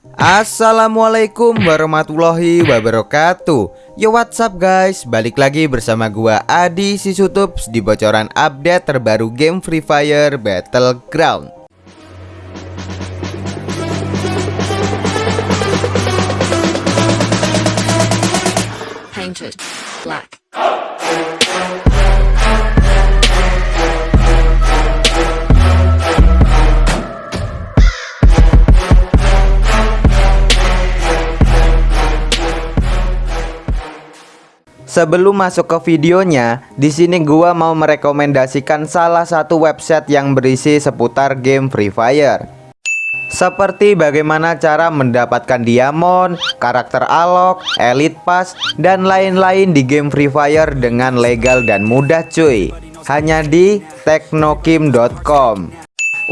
Assalamualaikum warahmatullahi wabarakatuh. Yo what's up guys? Balik lagi bersama gua Adi Sisutups Di bocoran update terbaru game Free Fire Battleground. Painted black. Sebelum masuk ke videonya, di sini gua mau merekomendasikan salah satu website yang berisi seputar game Free Fire. Seperti bagaimana cara mendapatkan diamond, karakter alok, elite pass, dan lain-lain di game Free Fire dengan legal dan mudah cuy. Hanya di teknokim.com.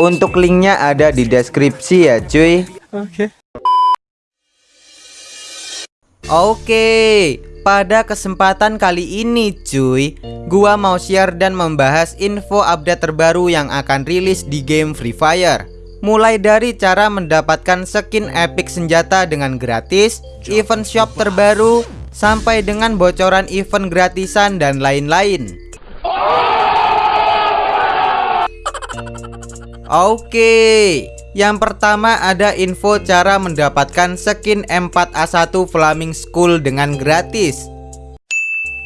Untuk linknya ada di deskripsi ya cuy. Oke. Oke, pada kesempatan kali ini cuy, gua mau share dan membahas info update terbaru yang akan rilis di game Free Fire. Mulai dari cara mendapatkan skin epic senjata dengan gratis, event shop terbaru, sampai dengan bocoran event gratisan dan lain-lain. Oke, yang pertama ada info cara mendapatkan skin M4A1 Flaming School dengan gratis.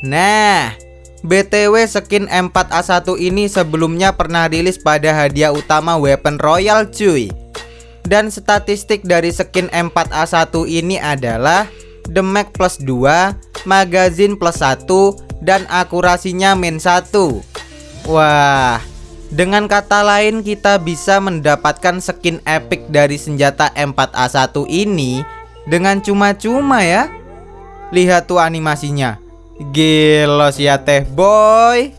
Nah, BTW skin M4A1 ini sebelumnya pernah rilis pada hadiah utama Weapon Royal cuy Dan statistik dari skin M4A1 ini adalah Damage plus 2, magazine plus 1, dan akurasinya min 1 Wah, dengan kata lain kita bisa mendapatkan skin epic dari senjata M4A1 ini Dengan cuma-cuma ya. Lihat tuh animasinya. Gelos ya teh boy.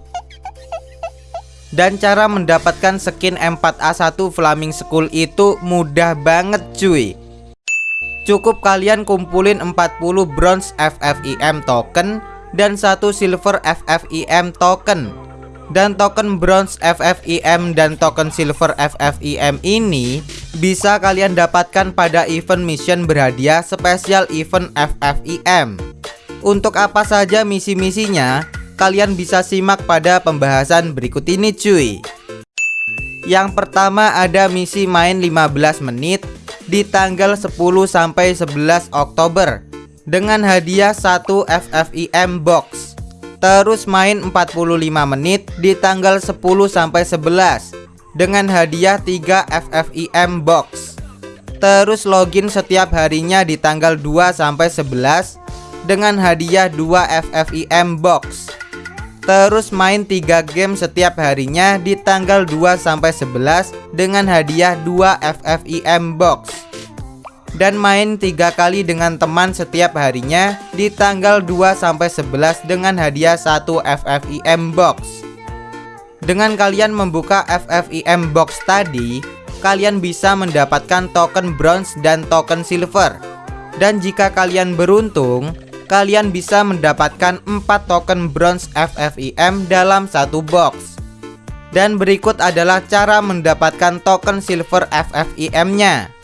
Dan cara mendapatkan skin M4A1 Flaming School itu mudah banget cuy. Cukup kalian kumpulin 40 bronze FFIM token dan satu silver FFIM token dan token bronze FFIM dan token silver FFIM ini bisa kalian dapatkan pada event mission berhadiah spesial event FFIM untuk apa saja misi-misinya? Kalian bisa simak pada pembahasan berikut ini cuy Yang pertama ada misi main 15 menit di tanggal 10 sampai 11 Oktober dengan hadiah 1 FFIM box. Terus main 45 menit di tanggal 10 sampai 11 dengan hadiah 3 FFIM box. Terus login setiap harinya di tanggal 2 sampai 11 dengan hadiah 2 FFIM box. Terus main 3 game setiap harinya di tanggal 2 sampai 11 dengan hadiah 2 FFIM box. Dan main 3 kali dengan teman setiap harinya di tanggal 2 sampai 11 dengan hadiah 1 FFIM box. Dengan kalian membuka FFIM box tadi, kalian bisa mendapatkan token bronze dan token silver. Dan jika kalian beruntung, kalian bisa mendapatkan 4 token bronze FFIM dalam satu box. Dan berikut adalah cara mendapatkan token silver FFIM-nya.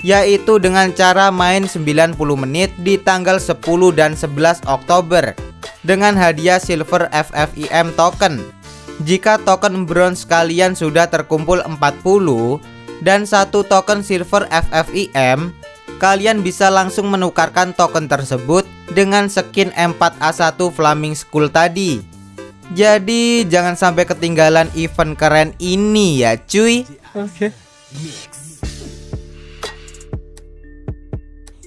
Yaitu dengan cara main 90 menit di tanggal 10 dan 11 Oktober dengan hadiah silver FFIM token. Jika token bronze kalian sudah terkumpul 40 dan satu token silver FFIM, kalian bisa langsung menukarkan token tersebut dengan skin M4A1 Flaming School tadi. Jadi jangan sampai ketinggalan event keren ini ya cuy. Oke. Okay.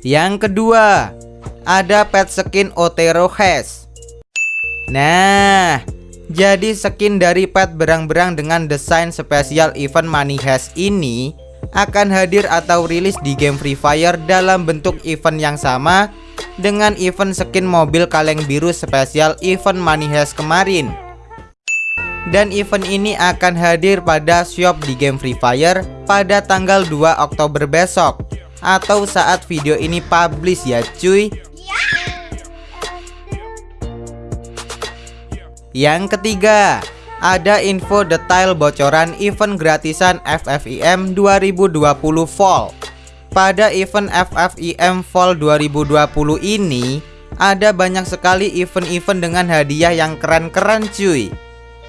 Yang kedua, ada pet skin Otero Has. Nah, jadi skin dari pet berang-berang dengan desain spesial event Money Has ini akan hadir atau rilis di game Free Fire dalam bentuk event yang sama dengan event skin mobil kaleng biru spesial event Money Heist kemarin. Dan event ini akan hadir pada shop di game Free Fire pada tanggal 2 Oktober besok atau saat video ini publish ya cuy. Yang ketiga, ada info detail bocoran event gratisan FFIM 2020 Fall pada event FFIM Fall 2020 ini ada banyak sekali event-event dengan hadiah yang keren-keren cuy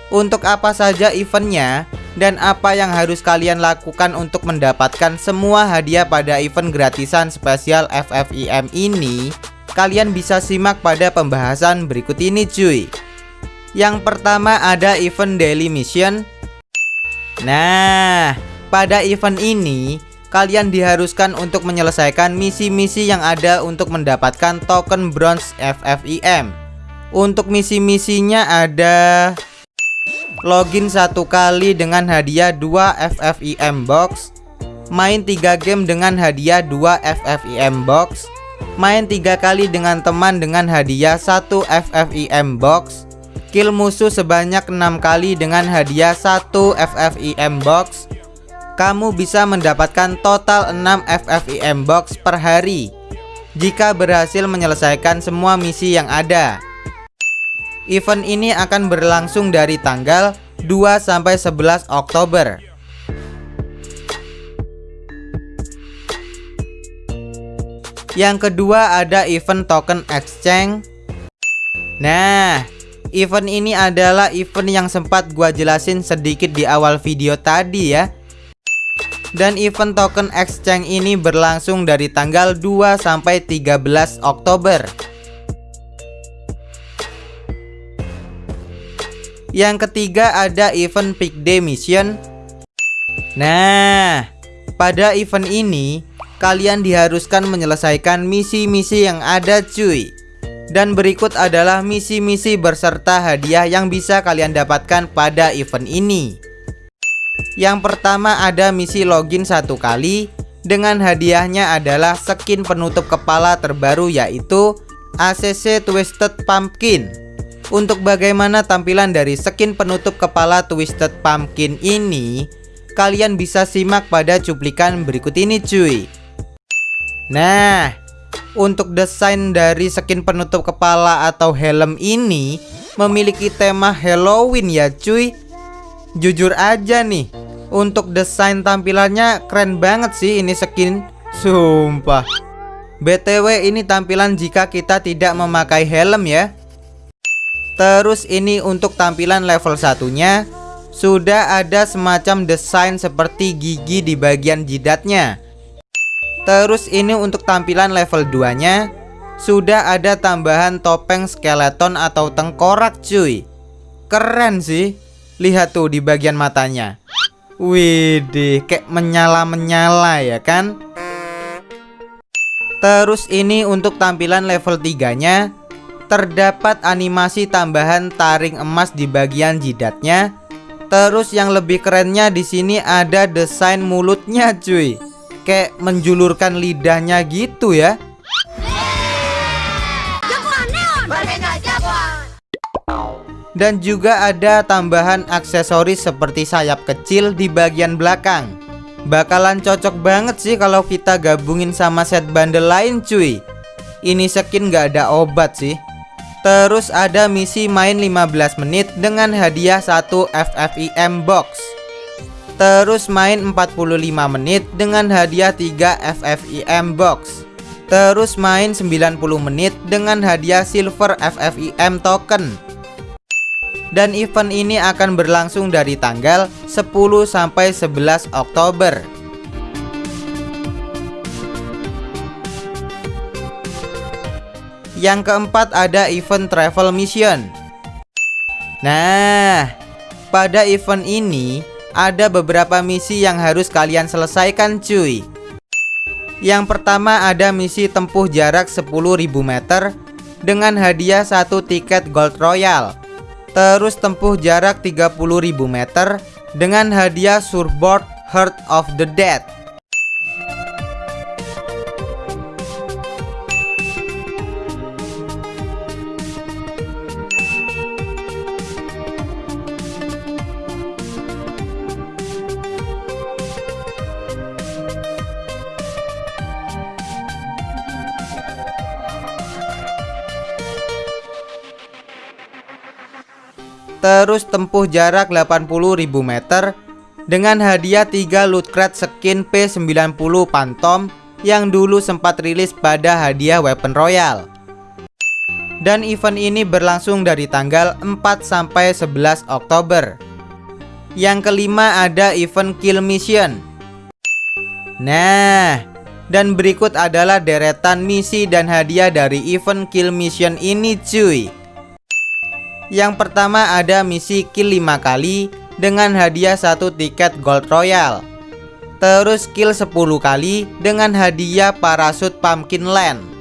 Untuk apa saja eventnya dan apa yang harus kalian lakukan untuk mendapatkan semua hadiah pada event gratisan spesial FFIM ini Kalian bisa simak pada pembahasan berikut ini cuy Yang pertama ada event daily mission Nah, pada event ini kalian diharuskan untuk menyelesaikan misi-misi yang ada untuk mendapatkan token bronze FFIM. Untuk misi-misinya ada login satu kali dengan hadiah 2 FFIM box, main 3 game dengan hadiah 2 FFIM box, main 3 kali dengan teman dengan hadiah 1 FFIM box, kill musuh sebanyak 6 kali dengan hadiah 1 FFIM box. Kamu bisa mendapatkan total 6 FFIM box per hari. Jika berhasil menyelesaikan semua misi yang ada Event ini akan berlangsung dari tanggal 2-11 Oktober. Yang kedua ada event token exchange. Nah, event ini adalah event yang sempat gua jelasin sedikit di awal video tadi ya. Dan event token exchange ini berlangsung dari tanggal 2 sampai 13 Oktober Yang ketiga ada event Peak Day Mission. Nah, pada event ini kalian diharuskan menyelesaikan misi-misi yang ada cuy. Dan berikut adalah misi-misi berserta hadiah yang bisa kalian dapatkan pada event ini. Yang pertama ada misi login satu kali. Dengan hadiahnya adalah skin penutup kepala terbaru yaitu ACC Twisted Pumpkin Untuk bagaimana tampilan dari skin penutup kepala Twisted Pumpkin ini Kalian bisa simak pada cuplikan berikut ini cuy. Nah untuk desain dari skin penutup kepala atau helm ini memiliki tema Halloween ya cuy. Jujur aja nih Untuk desain tampilannya keren banget sih ini skin. Sumpah. BTW ini tampilan jika kita tidak memakai helm ya Terus ini untuk tampilan level satunya Sudah ada semacam desain seperti gigi di bagian jidatnya. Terus ini untuk tampilan level 2 nya Sudah ada tambahan topeng skeleton atau tengkorak cuy. Keren sih. Lihat tuh di bagian matanya. Widih kayak menyala-menyala ya kan? Terus ini untuk tampilan level 3 nya Terdapat animasi tambahan taring emas di bagian jidatnya. Terus yang lebih kerennya di sini ada desain mulutnya cuy. Kayak menjulurkan lidahnya gitu ya. Dan juga ada tambahan aksesoris seperti sayap kecil di bagian belakang. Bakalan cocok banget sih kalau kita gabungin sama set bundle lain cuy. Ini skin gak ada obat sih Terus ada misi main 15 menit dengan hadiah 1 FFIM box. Terus main 45 menit dengan hadiah 3 FFIM box. Terus main 90 menit dengan hadiah silver FFIM token. Dan event ini akan berlangsung dari tanggal 10 sampai 11 Oktober Yang keempat ada event travel mission. Nah, pada event ini ada beberapa misi yang harus kalian selesaikan cuy. Yang pertama ada misi tempuh jarak 10.000 meter Dengan hadiah satu tiket Gold Royal. Terus tempuh jarak 30.000 meter Dengan hadiah surfboard Heart of the Dead terus tempuh jarak 80.000 meter dengan hadiah 3 loot crate skin P90 Phantom yang dulu sempat rilis pada hadiah Weapon Royal. Dan event ini berlangsung dari tanggal 4 sampai 11 Oktober. Yang kelima ada event Kill Mission. Nah, dan berikut adalah deretan misi dan hadiah dari event Kill Mission ini cuy. Yang pertama ada misi kill 5 kali dengan hadiah satu tiket Gold Royal. Terus kill 10 kali dengan hadiah parasut Pumpkin Land.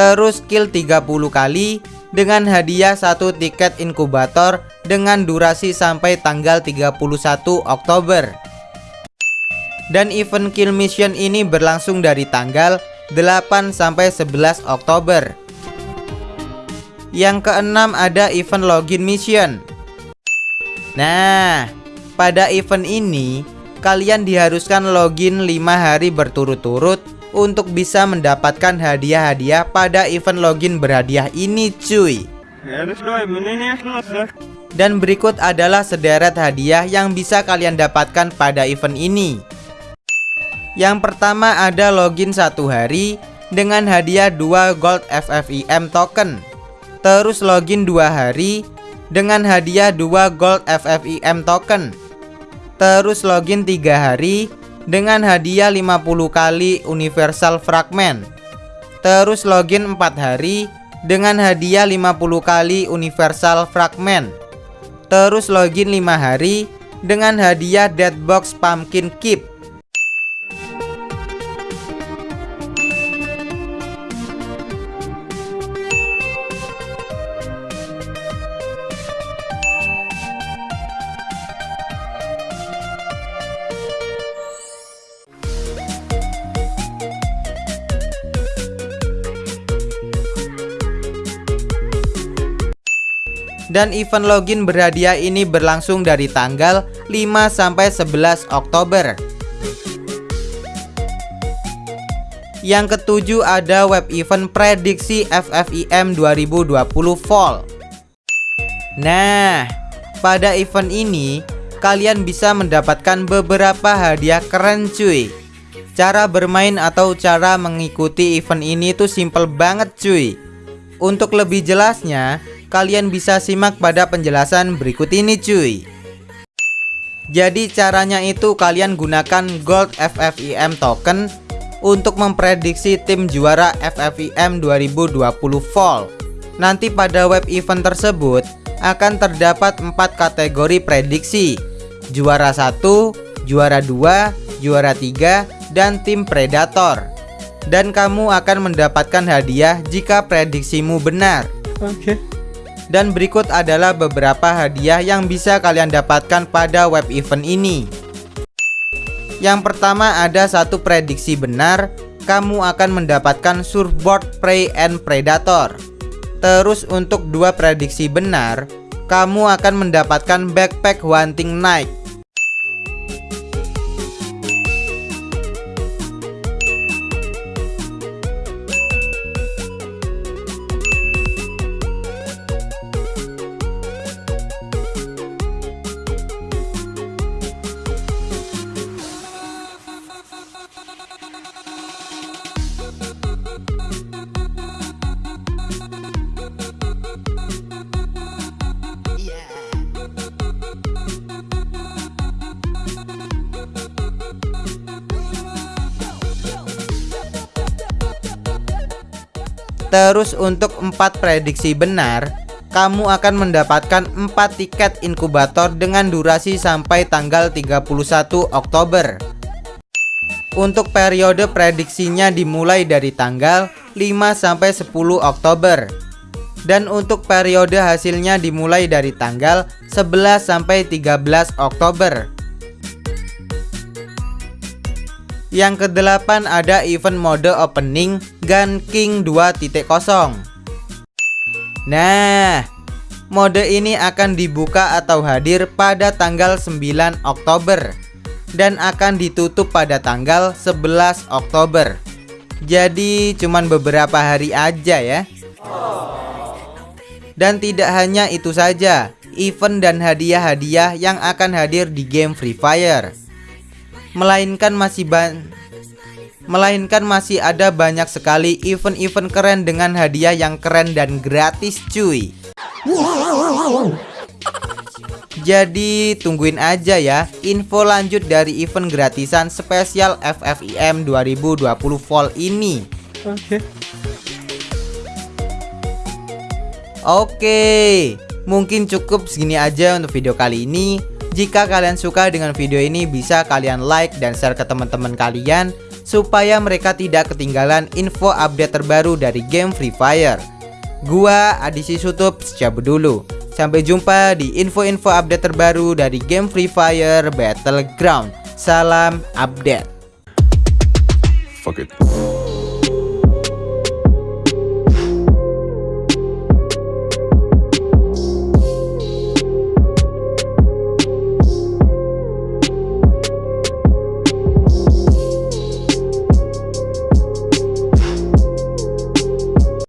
Terus kill 30 kali dengan hadiah satu tiket inkubator dengan durasi sampai tanggal 31 Oktober. Dan event kill mission ini berlangsung dari tanggal 8 sampai 11 Oktober. Yang keenam ada event login mission. Nah, pada event ini kalian diharuskan login 5 hari berturut-turut untuk bisa mendapatkan hadiah-hadiah pada event login berhadiah ini cuy. Dan berikut adalah sederet hadiah yang bisa kalian dapatkan pada event ini. Yang pertama ada login satu hari dengan hadiah 2 gold FFIM token. Terus login dua hari dengan hadiah 2 gold FFIM token. Terus login tiga hari dengan hadiah 50 kali universal fragment. Terus login 4 hari dengan hadiah 50 kali universal fragment. Terus login 5 hari dengan hadiah Deadbox Pumpkin Keep. Dan event login berhadiah ini berlangsung dari tanggal 5 sampai 11 Oktober. Yang ketujuh ada web event prediksi FFIM 2020 Fall. Nah, pada event ini kalian bisa mendapatkan beberapa hadiah keren cuy. Cara bermain atau cara mengikuti event ini tuh simple banget cuy. Untuk lebih jelasnya, kalian bisa simak pada penjelasan berikut ini cuy. Jadi caranya itu kalian gunakan Gold FFIM token untuk memprediksi tim juara FFIM 2020 Fall. Nanti pada web event tersebut akan terdapat empat kategori prediksi. Juara 1, juara 2, juara 3, dan tim predator. Dan kamu akan mendapatkan hadiah jika prediksimu benar. Oke. okay. Dan berikut adalah beberapa hadiah yang bisa kalian dapatkan pada web event ini. Yang pertama ada satu prediksi benar Kamu akan mendapatkan surfboard prey and predator. Terus untuk dua prediksi benar Kamu akan mendapatkan backpack hunting night Terus untuk empat prediksi benar kamu akan mendapatkan 4 tiket inkubator dengan durasi sampai tanggal 31 Oktober. Untuk periode prediksinya dimulai dari tanggal 5 sampai 10 Oktober. Dan untuk periode hasilnya dimulai dari tanggal 11 sampai 13 Oktober Yang kedelapan ada event mode opening Gun King 2.0 Nah, mode ini akan dibuka atau hadir pada tanggal 9 Oktober dan akan ditutup pada tanggal 11 Oktober. Jadi cuman beberapa hari aja ya. Dan tidak hanya itu saja, event dan hadiah-hadiah yang akan hadir di game Free Fire. Melainkan masih ban Melainkan masih ada banyak sekali event-event keren dengan hadiah yang keren dan gratis cuy. Jadi tungguin aja ya. Info lanjut dari event gratisan spesial FFIM 2020 Fall ini. Oke. Oke. Mungkin cukup segini aja untuk video kali ini Jika kalian suka dengan video ini bisa kalian like dan share ke teman-teman kalian supaya mereka tidak ketinggalan info update terbaru dari game Free Fire. Gua Adisi Sutup cabut dulu. Sampai jumpa di info-info update terbaru dari game Free Fire Battleground. Salam update. Fuck it.